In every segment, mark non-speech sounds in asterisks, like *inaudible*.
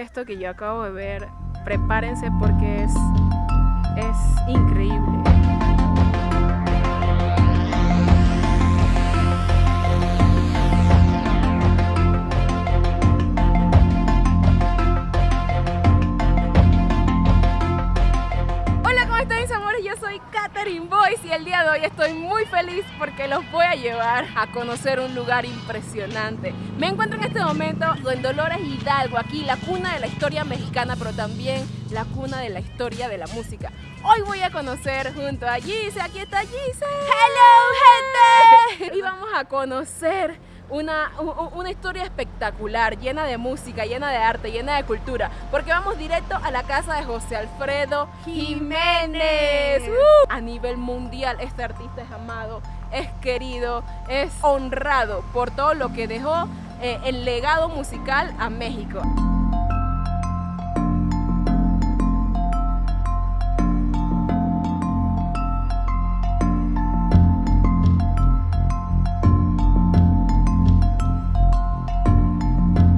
es esto que yo acabo de ver, prepárense porque es, es increíble. Y el día de hoy estoy muy feliz porque los voy a llevar a conocer un lugar impresionante. Me encuentro en este momento en Dolores Hidalgo, aquí la cuna de la historia mexicana, pero también la cuna de la historia de la música. Hoy voy a conocer junto a Gise, aquí está Gise. ¡Hello, gente! Y vamos a conocer una, una, historia espectacular, llena de música, llena de arte, llena de cultura, porque vamos directo a la casa de José Alfredo Jiménez. Uh, a nivel mundial, este artista es amado, es querido, es honrado por todo lo que dejó eh, el legado musical a México.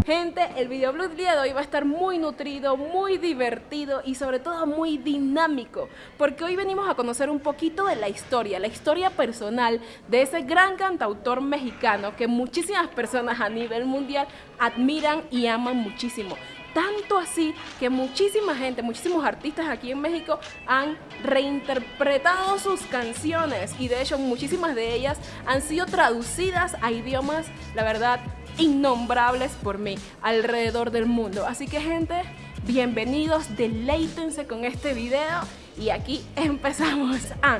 Gente, el videoblog día de hoy va a estar muy nutrido, muy divertido y sobre todo muy dinámico, porque hoy venimos a conocer un poquito de la historia, la historia personal de ese gran cantautor mexicano que muchísimas personas a nivel mundial admiran y aman muchísimo. Tanto así que muchísima gente, muchísimos artistas aquí en México han reinterpretado sus canciones y de hecho muchísimas de ellas han sido traducidas a idiomas, la verdad, innombrables por mí alrededor del mundo. Así que gente, bienvenidos, deleítense con este video y aquí empezamos. Ah,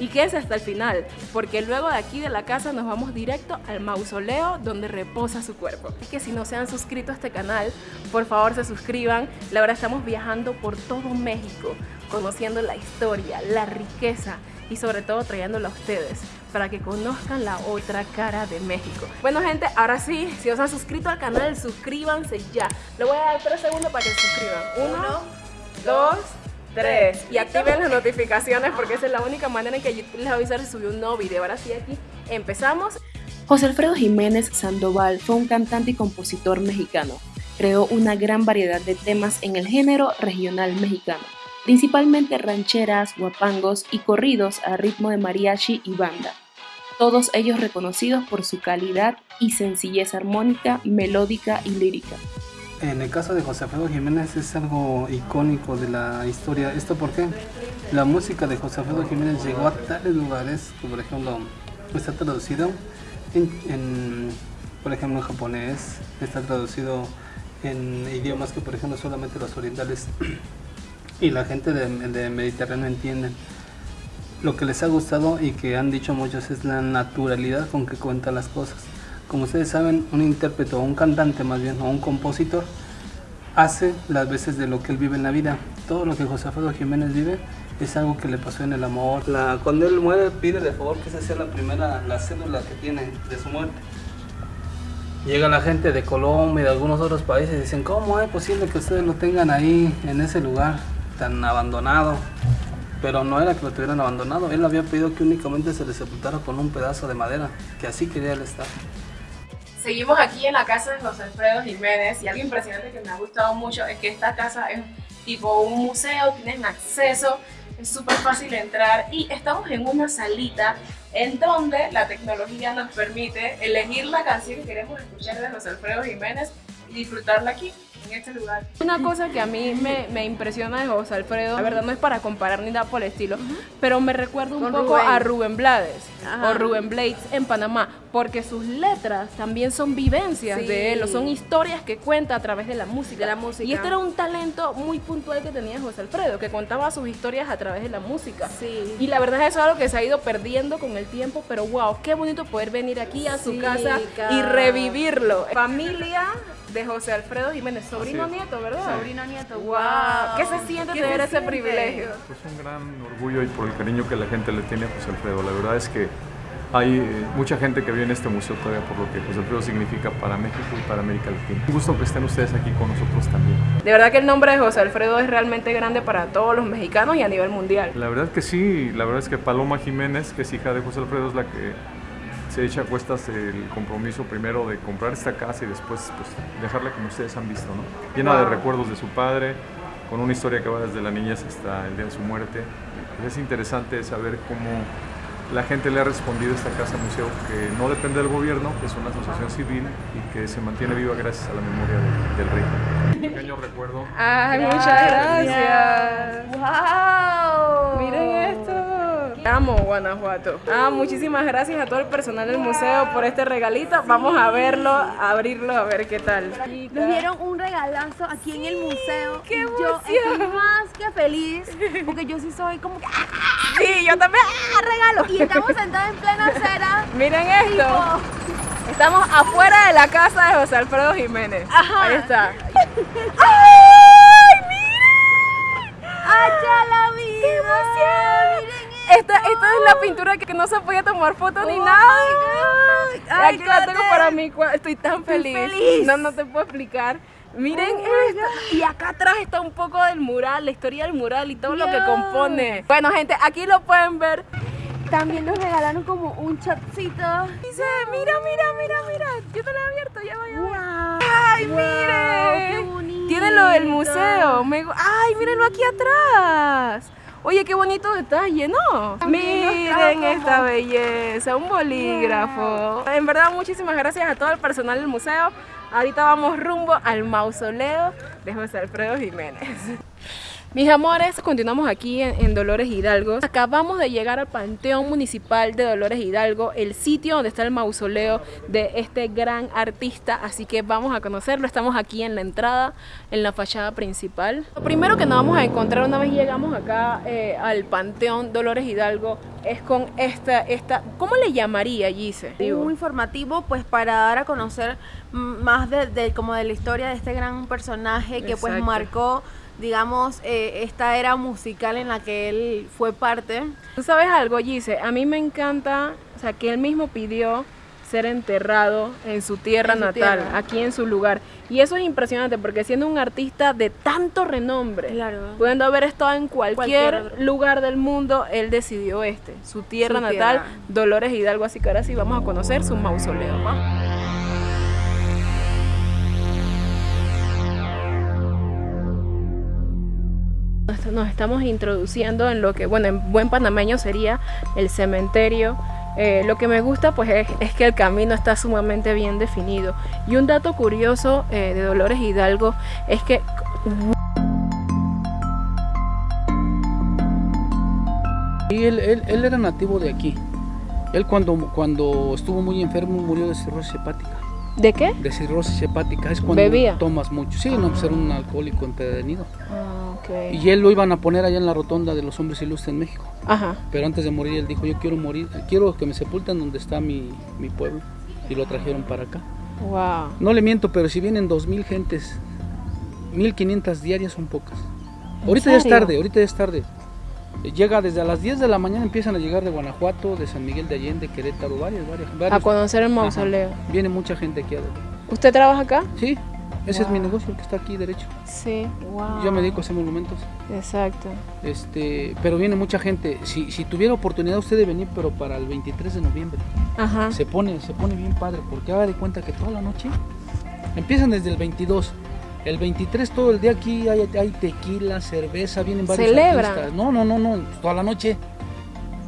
y quédense hasta el final, porque luego de aquí de la casa nos vamos directo al mausoleo donde reposa su cuerpo. Es que si no se han suscrito a este canal, por favor se suscriban. La verdad estamos viajando por todo México, conociendo la historia, la riqueza y sobre todo trayéndola a ustedes para que conozcan la otra cara de México. Bueno gente, ahora sí, si os han suscrito al canal, suscríbanse ya. Le voy a dar tres segundos para que se suscriban. Uno, dos, tres. Y activen las notificaciones porque esa es la única manera en que YouTube les va a avisar si subió un nuevo video. Ahora sí, aquí empezamos. José Alfredo Jiménez Sandoval fue un cantante y compositor mexicano. Creó una gran variedad de temas en el género regional mexicano principalmente rancheras, guapangos y corridos a ritmo de mariachi y banda, todos ellos reconocidos por su calidad y sencillez armónica, melódica y lírica. En el caso de José Alfredo Jiménez es algo icónico de la historia. ¿Esto por qué? La música de José Alfredo Jiménez llegó a tales lugares que, por ejemplo, está traducido en, por ejemplo, en japonés, está traducido en idiomas que, por ejemplo, solamente los orientales *clears throat* y la gente de, Mediterráneo entienden. Lo que les ha gustado y que han dicho muchos es la naturalidad con que cuentan las cosas. Como ustedes saben, un intérprete o un cantante más bien, o un compositor, hace las veces de lo que él vive en la vida. Todo lo que José Alfredo Jiménez vive es algo que le pasó en el amor. Cuando él muere pide de favor que esa sea la primera, la cédula que tiene de su muerte. Llega la gente de Colombia y de algunos otros países y dicen, ¿cómo es posible que ustedes lo tengan ahí, en ese lugar? tan abandonado. Pero no era que lo tuvieran abandonado, él había pedido que únicamente se le sepultara con un pedazo de madera, que así quería él estar. Seguimos aquí en la casa de José Alfredo Jiménez y algo impresionante que me ha gustado mucho es que esta casa es tipo un museo, tienen acceso, es súper fácil entrar y estamos en una salita en donde la tecnología nos permite elegir la canción que queremos escuchar de José Alfredo Jiménez y disfrutarla aquí en este lugar. Una cosa que a mí me, me, impresiona de José Alfredo, la verdad no es para comparar ni nada por el estilo, pero me recuerda un poco a Rubén Blades o Rubén Blades en Panamá, porque sus letras también son vivencias de él, o son historias que cuenta a través de la música. la música. Y este era un talento muy puntual que tenía José Alfredo, que contaba sus historias a través de la música. Sí. Y la verdad es eso es algo que se ha ido perdiendo con el tiempo, pero wow, qué bonito poder venir aquí a su casa y revivirlo. Familia de José Alfredo Jiménez, sobrino nieto, ¿verdad? Sobrino nieto, wow. ¿Qué se siente tener ese privilegio? Pues un gran orgullo y por el cariño que la gente le tiene a José Alfredo. La verdad es que hay eh, mucha gente que viene a este museo todavía por lo que José Alfredo significa para México y para América Latina. Un gusto que estén ustedes aquí con nosotros también. De verdad que el nombre de José Alfredo es realmente grande para todos los mexicanos y a nivel mundial. La verdad que sí, la verdad es que Paloma Jiménez, que es hija de José Alfredo, es la que se echa a cuestas el compromiso primero de comprar esta casa y después pues, dejarla como ustedes han visto, ¿no? Llena de recuerdos de su padre, con una historia que va desde la niñez hasta el día de su muerte. Es interesante saber cómo la gente le ha respondido a esta casa museo que no depende del gobierno, que es una asociación civil y que se mantiene viva gracias a la memoria del, del rey. Un pequeño recuerdo. Ay, muchas gracias. ¡Wow! Miren esto. Amo Guanajuato. Ah, muchísimas gracias a todo el personal del museo por este regalito. Vamos a verlo, a abrirlo, a ver qué tal. Nos dieron un regalazo aquí en el museo. ¡Qué y yo estoy emoción! más que feliz porque yo sí soy como que ¡ah, Sí, yo también. regalo! Y estamos sentados en plena acera. *laughs* Miren esto. tipo, Estamos afuera de la casa de José Alfredo Jiménez. Ajá. Ahí está. *laughs* ¡Hacha la vida! ¡Qué emoción! Esta, esta es la pintura que no se podía tomar foto ni Oh nada. Ay, Aquí la tengo para mí. Estoy tan feliz. feliz. No, no te puedo explicar. Miren Oh. Y acá atrás está un poco del mural, la historia del mural y todo lo que compone. Bueno, gente, aquí lo pueden ver. También nos regalaron como un chatcito. Dice, mira, mira, mira, mira. Yo te lo he abierto, ya voy a ver. ¡Wow! ¡Ay, Wow, miren! qué bonito. Tiene lo del museo. Me ¡Ay, mírenlo aquí atrás! Oye, qué bonito detalle, ¿no? Miren esta belleza, un bolígrafo. En verdad, muchísimas gracias a todo el personal del museo. Ahorita vamos rumbo al mausoleo de José Alfredo Jiménez. Mis amores, continuamos aquí en, en Dolores Hidalgo. Acabamos de llegar al Panteón Municipal de Dolores Hidalgo, el sitio donde está el mausoleo de este gran artista, así que vamos a conocerlo. Estamos aquí en la entrada, en la fachada principal. Lo primero que nos vamos a encontrar una vez llegamos acá eh, al Panteón Dolores Hidalgo es con esta, esta, ¿cómo le llamaría, Gise? un informativo pues para dar a conocer más de, de- como de la historia de este gran personaje que pues marcó digamos eh, esta era musical en la que él fue parte ¿Tú sabes algo, Gise? A mí me encanta, o sea, que él mismo pidió ser enterrado en su tierra En su natal, tierra. aquí en su lugar. Y eso es impresionante porque siendo un artista de tanto renombre, Claro. pudiendo haber estado en cualquier, lugar del mundo, él decidió este, su tierra Su natal, tierra. Dolores Hidalgo. Así que ahora sí vamos a conocer su mausoleo. Nos- Nos estamos introduciendo en lo que, bueno, en buen panameño sería el cementerio. Eh, lo que me gusta pues es, que el camino está sumamente bien definido. Y un dato curioso eh, de Dolores Hidalgo es que Y él, él, él era nativo de aquí. Él cuando, cuando estuvo muy enfermo murió de cirrosis hepática. ¿De qué? De cirrosis hepática es cuando ¿Bebía? tomas mucho. Sí, no, pues era un alcohólico empedernido. Ah, ok. Y él lo iban a poner allá en la rotonda de los hombres ilustres en México. Ajá. Pero antes de morir él dijo, yo quiero morir, quiero que me sepulten donde está mi, mi pueblo. Y lo trajeron para acá. Wow. No le miento, pero si vienen 2.000 gentes, 1.500 diarias son pocas. ¿En Ahorita ya es tarde, ahorita ya es tarde. Llega desde a las 10 de la mañana, empiezan a llegar de Guanajuato, de San Miguel de Allende, Querétaro, varias, varias. A varios. conocer el Ajá. mausoleo. Viene mucha gente aquí. A ver. ¿Usted trabaja acá? Sí, ese es mi negocio, el que está aquí derecho. Sí. Wow. Yo me dedico a hacer monumentos. Exacto. Este, pero viene mucha gente. Si, si tuviera oportunidad usted de venir, pero para el 23 de noviembre. Ajá. Se pone, se pone bien padre, porque haga de cuenta que toda la noche empiezan desde el 22. El 23 todo el día aquí hay, hay tequila, cerveza, vienen varios ¿Celebran? artistas. No, no, no, no, toda la noche.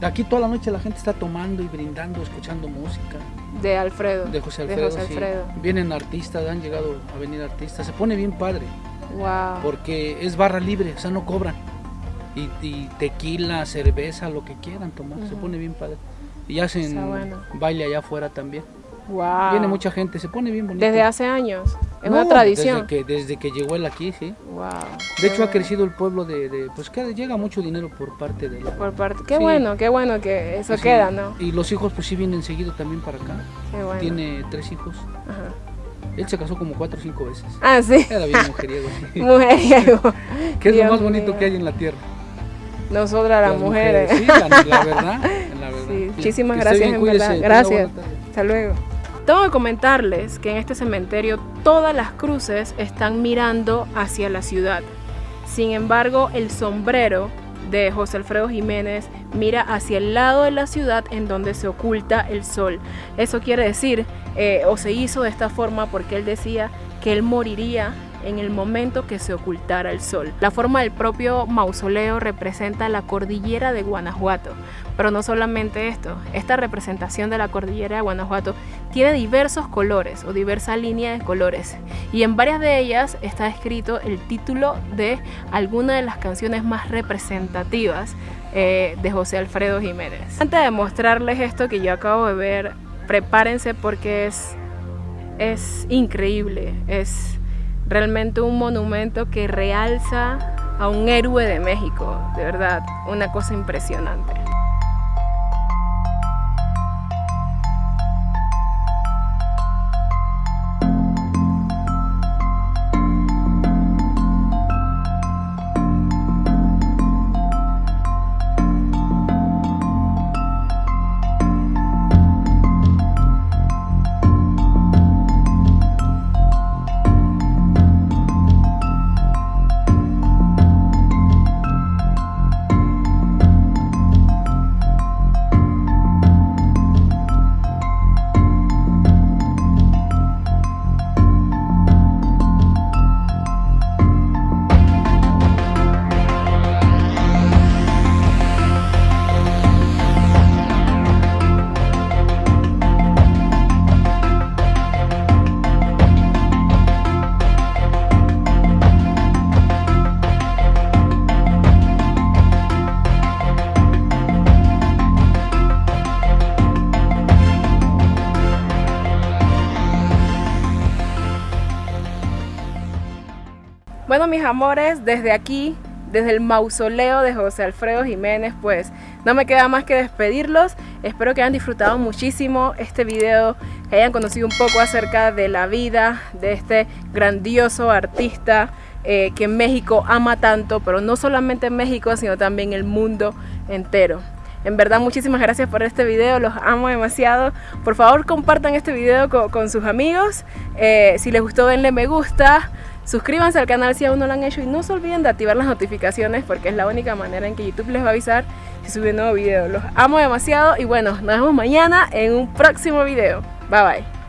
Aquí toda la noche la gente está tomando y brindando, escuchando música De Alfredo. de José De Alfredo. José sí. Alfredo. Vienen artistas, han llegado a venir artistas. Se pone bien padre, Wow. porque es barra libre, o sea, no cobran. Y, y tequila, cerveza, lo que quieran tomar, se pone bien padre. Y hacen bueno. baile allá afuera también. Wow. Viene mucha gente, se pone bien bonito. Desde hace años. Es No, una tradición. Desde que, desde que llegó él aquí, sí. Wow. De hecho, ha crecido el pueblo de, de- pues que llega mucho dinero por parte de la... Por parte. Qué Sí. bueno, qué bueno que eso Sí. queda, ¿no? Y los hijos pues sí vienen seguido también para acá. Qué bueno. Tiene tres hijos. Ajá. Él se casó como cuatro o cinco veces. Ah, sí. Era bien mujeriego. *laughs* sí. Mujeriego. *laughs* que es Dios lo más bonito mío. que hay en la tierra. Nosotras las, mujeres. Sí, la, la verdad. La *laughs* verdad. Sí, muchísimas gracias, bien, en cuídese, verdad. Gracias. Hasta luego. Tengo que comentarles que en este cementerio todas las cruces están mirando hacia la ciudad. Sin embargo, el sombrero de José Alfredo Jiménez mira hacia el lado de la ciudad en donde se oculta el sol. Eso quiere decir, eh, o se hizo de esta forma porque él decía que él moriría en el momento que se ocultara el sol. La forma del propio mausoleo representa la cordillera de Guanajuato, pero no solamente esto, esta representación de la cordillera de Guanajuato tiene diversos colores o diversa línea de colores y en varias de ellas está escrito el título de alguna de las canciones más representativas eh, de José Alfredo Jiménez. Antes de mostrarles esto que yo acabo de ver, prepárense porque es, es increíble, es realmente un monumento que realza a un héroe de México, de verdad, una cosa impresionante. Mis amores, desde aquí, desde el mausoleo de José Alfredo Jiménez, pues no me queda más que despedirlos. Espero que hayan disfrutado muchísimo este video, que hayan conocido un poco acerca de la vida de este grandioso artista eh, que México ama tanto, pero no solamente en México, sino también el mundo entero. En verdad, muchísimas gracias por este video, los amo demasiado. Por favor, compartan este video con, sus amigos. Eh, si les gustó, denle me gusta. Suscríbanse al canal si aún no lo han hecho y no se olviden de activar las notificaciones porque es la única manera en que YouTube les va a avisar si sube un nuevo video. Los amo demasiado y bueno, nos vemos mañana en un próximo video. Bye bye.